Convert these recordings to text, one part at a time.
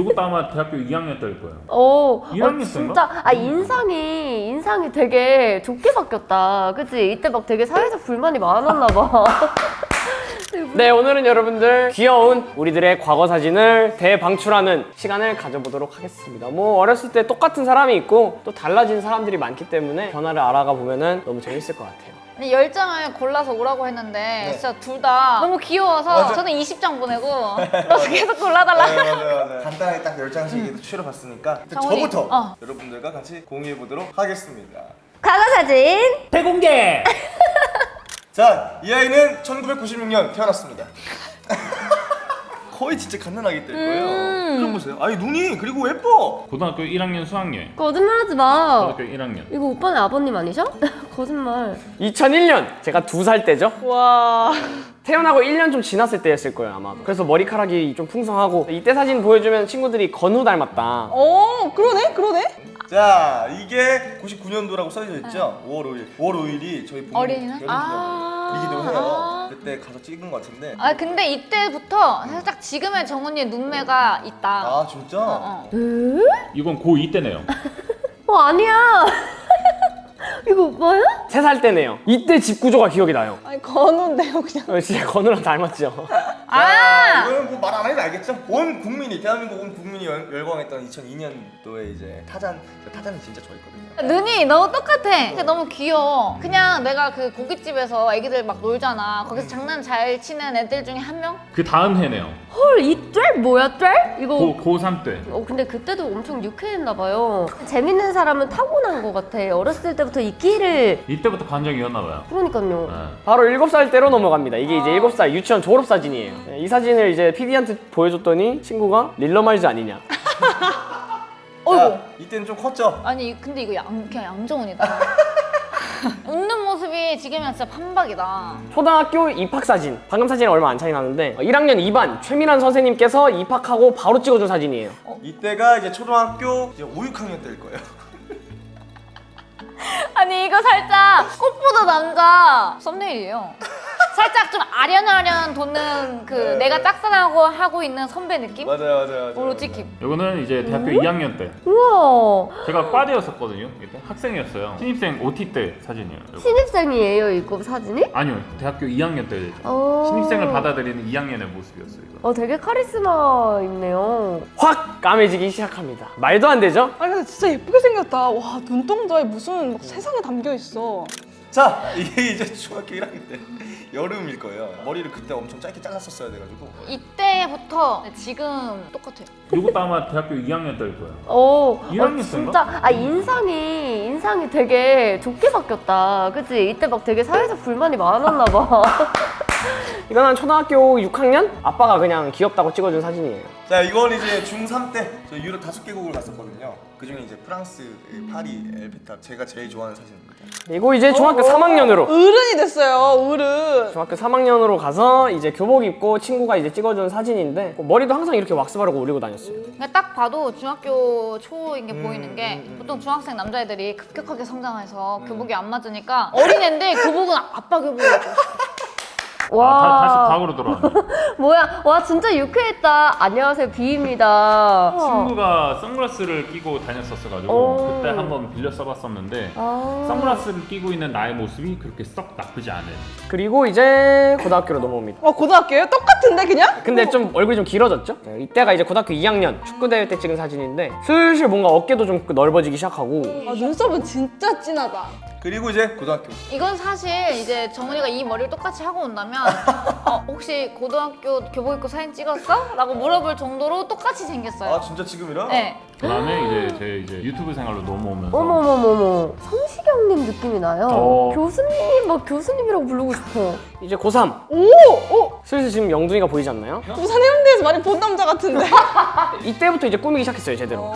이것도 아마 대학교 2학년 때일 거예요. 어, 1학년 어, 진짜 아 인상이 인상이 되게 좋게 바뀌었다. 그치? 이때 막 되게 사회적 불만이 많았나 봐. 네 오늘은 여러분들 귀여운 우리들의 과거 사진을 대방출하는 시간을 가져보도록 하겠습니다 뭐 어렸을 때 똑같은 사람이 있고 또 달라진 사람들이 많기 때문에 변화를 알아가 보면 너무 재밌을 것 같아요 열장을 골라서 오라고 했는데 진짜 둘 다 너무 귀여워서 맞아. 저는 20장 보내고 너 계속 골라달라. 네, 맞아요, 맞아요. 간단하게 딱 10장씩 추려봤으니까 장훈이. 저부터 어. 여러분들과 같이 공유해 보도록 하겠습니다. 과거 사진. 대공개! 자, 이 아이는 1996년 태어났습니다. 거의 진짜 갓난아기 때일 거예요. 음. 그럼 보세요. 아니 눈이 그리고 예뻐. 고등학교 1학년 수학여행. 거짓말하지 마. 고등학교 1학년. 이거 오빠네 아버님 아니셔? 거짓말. 2001년 제가 두 살 때죠 와. 태어나고 1년 좀 지났을 때였을 거예요 아마 그래서 머리카락이 좀 풍성하고 이때 사진 보여주면 친구들이 건우 닮았다 어, 그러네, 그러네. 자, 이게 99년도라고 써져 있죠. 5월 5일. 5월 5일이 저희 부모님 어린이날? 결혼기념일이기도 해요. 아. 그때 가서 찍은 것 같은데. 아 근데 이때부터 살짝 지금의 정훈이의 눈매가 있다. 아, 진짜? 어, 어. 이건 고2 때네요. 어 아니야. 이거 오빠야? 세 살 때네요 이때 집 구조가 기억이 나요 아니, 건우인데요, 그냥. 어, 진짜 건우랑 닮았죠 아 이거는 뭐 말 안 해도 알겠죠? 온 국민이 대한민국 온 국민이 열, 열광했던 2002년도에 이제 타잔 저 타잔이 진짜 좋아했거든요. 눈이 너무 똑같아. 근데 너무 귀여워. 그냥 내가 그 고깃집에서 애기들 막 놀잖아. 거기서 장난 잘 치는 애들 중에 한 명? 그 다음 해네요. 헐이쫄 뭐야 쫄? 이거. 고, 고3 때. 어 근데 그때도 엄청 유쾌했나 봐요. 재밌는 사람은 타고난 것 같아. 어렸을 때부터 이 끼를. 이때부터 반정이었나 봐요. 그러니까요. 네. 바로 7살 때로 넘어갑니다. 이게 이제 7살 유치원 졸업 사진이에요. 네, 이 사진을 이제 PD한테 보여줬더니 친구가 릴러말즈 아니냐. 어이구. 자, 이때는 좀 컸죠? 아니 근데 이거 양, 그냥 양정훈이다. 웃는 모습이 지금이랑 진짜 판박이다. 초등학교 입학 사진. 방금 사진이 얼마 안 차이 나는데 1학년 2반 최민환 선생님께서 입학하고 바로 찍어준 사진이에요. 이때가 이제 초등학교 이제 5, 6학년 때일 거예요. 아니 이거 살짝 꽃보다 남자 썸네일이에요. 살짝 좀 아련아련 돋는 그 네. 내가 짝사랑하고 하고 있는 선배 느낌? 맞아요, 맞아요, 맞아요. 오로 찍힘. 이거는 이제 대학교 2학년 때. 우와. 제가 과대였었거든요. 이때 학생이었어요. 신입생 OT 때 사진이에요. 이거. 신입생이에요 이거 사진이? 아니요, 대학교 2학년 때. 어. 신입생을 받아들이는 2학년의 모습이었어요. 이거. 어 되게 카리스마 있네요. 확 까매지기 시작합니다. 말도 안 되죠? 아니, 근데 진짜 예쁘게 생겼다. 와, 눈동자에 무슨 막 세상에 담겨 있어. 자, 이게 이제 중학교 1학년 때 여름일 거예요. 머리를 그때 엄청 짧게 잘랐었어야 돼가지고. 이때부터 지금 똑같아요. 이것도 아마 대학교 2학년 때일 거예요. 어, 1학년 어? 진짜 아 인상이 인상이 되게 좋게 바뀌었다. 그치? 이때 막 되게 사회적 불만이 많았나 봐. 이건 한 초등학교 6학년? 아빠가 그냥 귀엽다고 찍어준 사진이에요. 자, 이건 이제 중3 때 저 유럽 다섯 개국을 갔었거든요. 그 중에 이제 프랑스, 파리, 엘페탑 제가 제일 좋아하는 사진입니다. 그리고 이제 중학교 3학년으로 어른이 됐어요, 어른. 중학교 3학년으로 가서 이제 교복 입고 친구가 이제 찍어준 사진인데 머리도 항상 이렇게 왁스 바르고 올리고 다녔어요. 그러니까 딱 봐도 중학교 초인 게 보이는 게 음, 음. 보통 중학생 남자애들이 급격하게 성장해서 교복이 안 맞으니까 어린애인데 교복은 아빠 입고 와. 아, 다, 다시 과거로 돌아왔네. 뭐야? 와 진짜 유쾌했다. 안녕하세요 비입니다. 친구가 선글라스를 끼고 다녔었어가지고 오. 그때 한번 빌려 써봤었는데 아. 선글라스를 끼고 있는 나의 모습이 그렇게 썩 나쁘지 않은 그리고 이제 고등학교로 넘어옵니다. 와, 고등학교요? 똑같은데, 그냥? 근데 좀 얼굴이 좀 길어졌죠? 네, 이때가 이제 고등학교 2학년 축구 대회 때 찍은 사진인데 슬슬 뭔가 어깨도 좀 넓어지기 시작하고 아, 눈썹은 진짜 진하다. 그리고 이제 고등학교. 이건 사실 이제 정훈이가 이 머리를 똑같이 하고 온다면 어, 혹시 고등학교 교복 입고 사진 찍었어? 라고 물어볼 정도로 똑같이 생겼어요. 아, 진짜 지금이랑? 네. 그다음에 이제 제 이제 유튜브 생활로 넘어오면서 어머머머머 성시경님 느낌이 나요. 어. 교수님 막 교수님이라고 부르고 싶어. 이제 고3 오! 오! 슬슬 지금 영둥이가 보이지 않나요? 부산 해운대에서 많이 본 남자 같은데. 이때부터 이제 꾸미기 시작했어요 제대로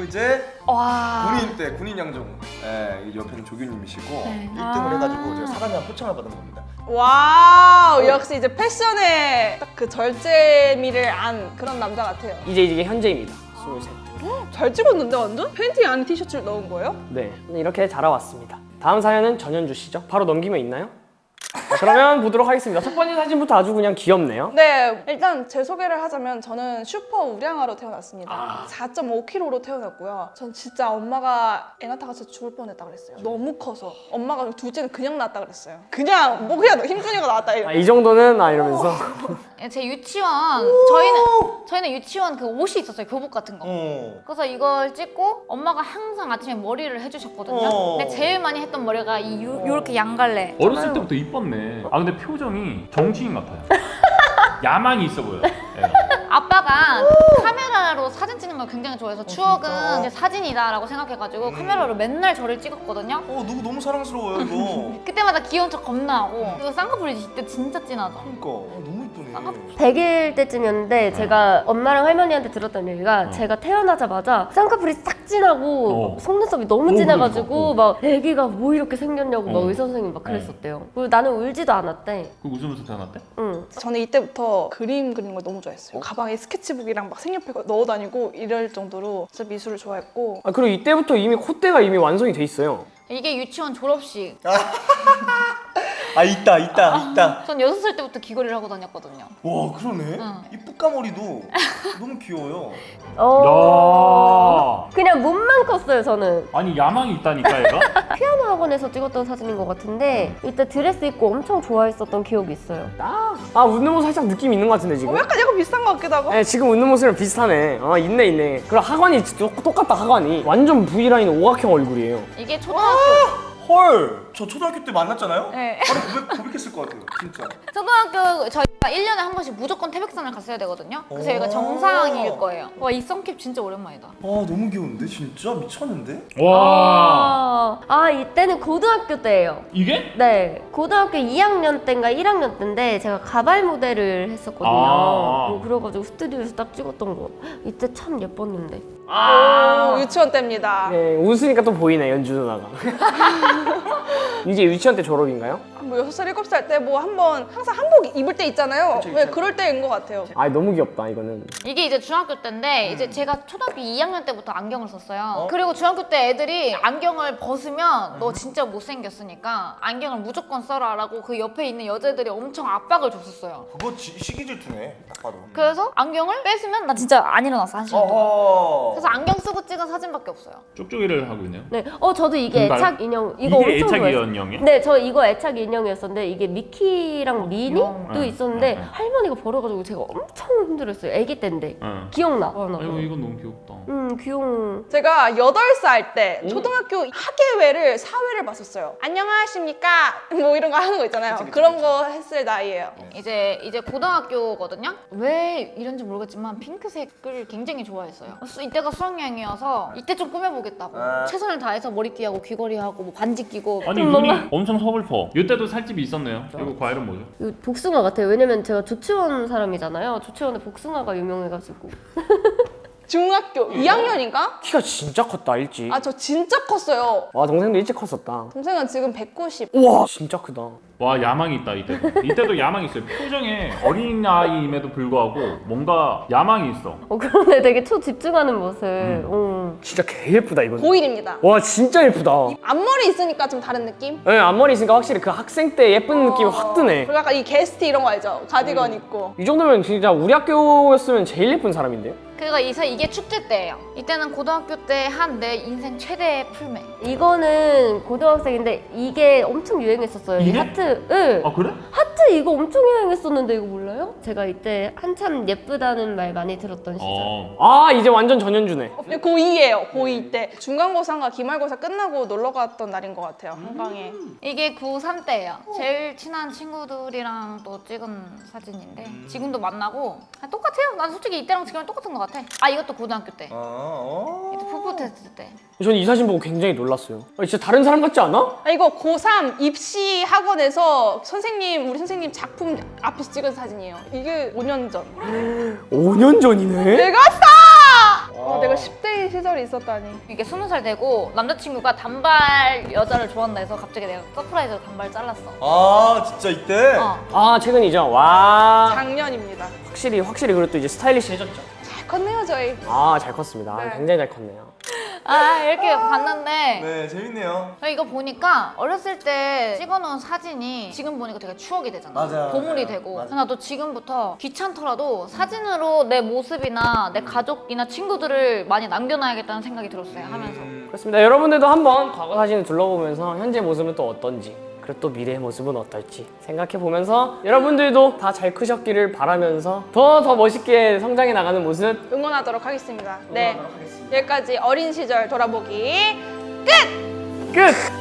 그리고 이제 와. 군인 때 군인 양정. 예, 이 옆에는 조교님이시고 네. 1등을 아. 해가지고 제가 사람이랑 포청을 받은 겁니다. wow, 역시 이제 패션에 딱 그 절제미를 안 그런 남자 같아요. 이제 이게 현재입니다 23살 찍었는데 완전? 팬티 안에 티셔츠를 넣은 거예요? 네 이렇게 자라왔습니다 다음 사연은 전현주 씨죠? 바로 넘기면 있나요? 자, 그러면 보도록 하겠습니다. 첫 번째 사진부터 아주 그냥 귀엽네요. 네, 일단 제 소개를 하자면 저는 슈퍼 우량아로 태어났습니다. 4.5kg로 태어났고요. 전 진짜 엄마가 애 낳다가 진짜 죽을 뻔했다 그랬어요. 너무 커서 엄마가 둘째는 그냥 낳았다 그랬어요. 그냥 뭐 그냥 힘준이가 낳았다 이래. 아, 이 정도는 아 이러면서 예, 제 유치원 저희는 저희는 유치원 그 옷이 있었어요 교복 같은 거. 어. 그래서 이걸 찍고 엄마가 항상 아침에 머리를 해주셨거든요. 어. 근데 제일 많이 했던 머리가 이 요, 요렇게 양갈래. 어렸을 때부터 이 뻤네. 아 근데 표정이 정치인 같아요. 야망이 있어 보여. 예. 아빠가 카메라로 사진 찍는 걸 굉장히 좋아해서 추억은 진짜? 이제 사진이다라고 생각해가지고 카메라로 맨날 저를 찍었거든요. 어 누구 너무 사랑스러워요 이거. 그때마다 귀여운 척 겁나 하고 그리고 쌍꺼풀이 이때 진짜 진하죠. 그러니까 어, 너무 이쁘네. 100일 때쯤이었는데 제가 엄마랑 할머니한테 들었던 얘기가 어. 제가 태어나자마자 쌍꺼풀이 싹 진하고 어. 속눈썹이 너무 어, 진해가지고 그러니까. 막 애기가 뭐 이렇게 생겼냐고 막 어. 의사 선생님 막 그랬었대요. 그리고 나는 울지도 않았대. 그 웃으면서 태어났대? 응. 저는 이때부터 그림 그리는 걸 너무 좋아했어요. 가방에 스케치북이랑 막 색연필 넣어 다니고 이럴 정도로 진짜 미술을 좋아했고 아, 그리고 이때부터 이미 콧대가 이미 완성이 돼 있어요. 이게 유치원 졸업식. 아 있다 있다 있다. 전 여섯 살 때부터 귀걸이를 하고 다녔거든요. 와 그러네. 응. 이 뿌까머리도 너무 귀여워요. 어. 야. 그냥 몸만 컸어요 저는. 아니 야망이 있다니까 얘가? 피아노 학원에서 찍었던 사진인 것 같은데 이때 드레스 입고 엄청 좋아했었던 기억이 있어요. 아 웃는 모습 살짝 느낌 있는 것 같은데 지금. 어, 약간 약간 비슷한 것 같기도 하고 네, 지금 웃는 모습이랑 비슷하네. 아 있네 있네. 하관이 똑- 똑같다 하관이. 완전 V 라인 오각형 얼굴이에요. 이게 초등학교 헐. 저 초등학교 때 만났잖아요. 네. 바로 고백 고백했을 것 같아요. 진짜. 초등학교 저희가 1년에 한 번씩 무조건 태백산을 갔어야 되거든요. 그래서 여기가 오. 정상일 거예요. 와이 썬캡 진짜 오랜만이다. 아 너무 귀여운데 진짜 미쳤는데? 와. 아, 아 이때는 고등학교 때예요. 이게? 네, 고등학교 2학년 때인가 1학년 때인데 제가 가발 모델을 했었거든요. 아. 뭐 그래가지고 스튜디오에서 딱 찍었던 거. 이때 참 예뻤는데. 오, 유치원 때입니다. 네, 웃으니까 또 보이네 연주 누나가. 이제 유치원 때 졸업인가요? 뭐 6살, 7살 때 뭐 한번 항상 한복 입을 때 있잖아요. 왜 그럴 때인 것 같아요. 아 너무 귀엽다 이거는. 이게 이제 중학교 때인데 이제 제가 초등학교 2학년 때부터 안경을 썼어요. 그리고 중학교 때 애들이 안경을 벗으면 너 진짜 못생겼으니까 안경을 무조건 써라 라고 그 옆에 있는 여자들이 엄청 압박을 줬었어요. 그거 지, 시기 질투네. 딱 봐도. 그래서 안경을 뺏으면 나 진짜 안 일어났어 한 시간 동안. 그래서 안경 쓰고 찍은 사진밖에 없어요. 쪽쪽이를 하고 있네요. 네, 어 저도 이게? 애착 인형 이거 이게 엄청 애착 좋아했어요. 인형이야? 네, 저 이거 애착 인형이었었는데 이게 미키랑 미니도 응, 있었는데 응, 응. 할머니가 버려가지고 제가 엄청 힘들었어요. 아기 때인데 응. 기억나. 아이고 이건 너무 귀엽다. 음 귀여운. 제가 8살 때 초등학교 학예회를 사회를 봤었어요. 안녕하십니까? 뭐 이런 거 하는 거 있잖아요. 그런거 했을 나이예요. 이제 이제 고등학교거든요. 왜 이런지 모르겠지만 핑크색을 굉장히 좋아했어요. 수- 이때가 수학여행이어서 이때 좀 꾸며보겠다고 아. 최선을 다해서 머리띠하고 귀걸이하고 뭐 반지 끼고 아니 좀눈 이 뭔가- 엄청 서글퍼. 이때도 살집이 있었네요. 이거 과일은 뭐죠? 이거 복숭아 같아요. 왜냐면 제가 조치원 사람이잖아요. 조치원에 복숭아가 유명해가지고. 중학교 2학년인가? 키가 진짜 컸다 일찍. 아 저 진짜 컸어요. 와 동생도 일찍 컸었다. 동생은 지금 190. 우와 진짜 크다. 와 야망이 있다 이때도. 이때도 야망이 있어요. 표정에 어린 나이임에도 불구하고 뭔가 야망이 있어. 어 그런데 되게 초집중하는 모습. 음. 진짜 개 예쁘다 이거. 고1입니다. 와 진짜 예쁘다. 앞머리 있으니까 좀 다른 느낌? 네, 앞머리 있으니까 확실히 그 학생 때 예쁜 느낌이 확 드네. 그리고 약간 이 게스트 이런 거 알죠? 가디건 입고. 이 정도면 진짜 우리 학교였으면 제일 예쁜 사람인데요? 그리고 이제 이게 축제 때예요. 이때는 고등학교 때 한 내 인생 최대의 풀메. 이거는 고등학생인데 이게 엄청 유행했었어요. 이 이게? 하트. 응. 아 그래? 하트 이거 엄청 유행했었는데 이거 몰라요? 제가 이때 한참 예쁘다는 말 많이 들었던 시절. 어. 아 이제 완전 전현주네. 고2예요. 고2 때. 중간고사인가 기말고사 끝나고 놀러 갔던 날인 것 같아요. 한강에. 이게 고3 때예요. 제일 친한 친구들이랑 또 찍은 사진인데 지금도 만나고 아, 똑같아요. 난 솔직히 이때랑 지금이랑 똑같은 것 같아. 아 이것도 고등학교 때. 아, 어. 이때 푸푸 테스트 때. 저는 이 사진 보고 굉장히 놀랐어요. 아, 진짜 다른 사람 같지 않아? 아, 이거 고3 입시 학원에서 선생님, 우리 선생님 작품 앞에서 찍은 사진이에요. 이게 5년 전. 5년 전이네. 내가 싸! 어, 내가 10대 시절이 있었다니. 이게 스무 살 되고 남자친구가 단발 여자를 좋아한다 해서 갑자기 내가 surprise로 단발 잘랐어. 아 진짜 이때? 어. 아 최근이죠. 와 작년입니다. 확실히 확실히 그래도 이제 스타일리시해졌죠. 잘 컸네요, 저희. 아 잘 컸습니다. 아, 네. 굉장히 잘 컸네요. 아 이렇게 봤는데 네, 재밌네요. 이거 보니까 어렸을 때 찍어놓은 사진이 지금 보니까 되게 추억이 되잖아. 맞아요, 보물이 맞아요. 되고. 맞아요. 나도 지금부터 귀찮더라도 사진으로 내 모습이나 내 가족이나 친구들을 많이 남겨놔야겠다는 생각이 들었어요. 하면서. 그렇습니다. 여러분들도 한번 과거 사진을 둘러보면서 현재 모습은 또 어떤지 그리고 또 미래의 모습은 어떨지 생각해 보면서 여러분들도 다 잘 크셨기를 바라면서 더더 멋있게 성장해 나가는 모습 응원하도록 하겠습니다. 네. 여기까지 어린 시절 돌아보기 끝!